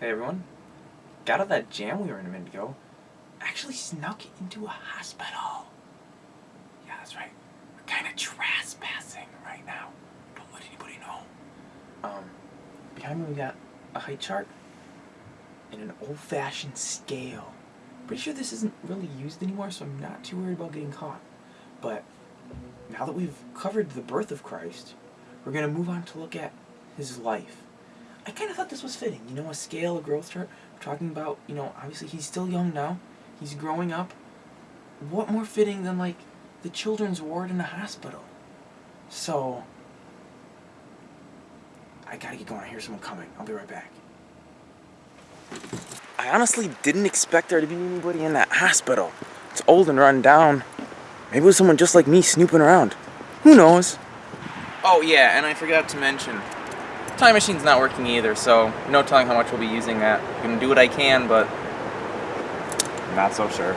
Hey everyone. Got out of that jam we were in a minute ago. Actually snuck into a hospital. Yeah, that's right. We're kind of trespassing right now. Don't let anybody know. Um, behind me we got a height chart and an old-fashioned scale. Pretty sure this isn't really used anymore, so I'm not too worried about getting caught. But now that we've covered the birth of Christ, we're gonna move on to look at his life. I kind of thought this was fitting. You know, a scale, a growth chart. We're talking about, you know, obviously he's still young now. He's growing up. What more fitting than, like, the children's ward in a hospital? So, I gotta get going. I hear someone coming. I'll be right back. I honestly didn't expect there to be anybody in that hospital. It's old and run down. Maybe it was someone just like me snooping around. Who knows? Oh yeah, and I forgot to mention, time machine's not working either, so no telling how much we'll be using that. I'm gonna do what I can, but not so sure.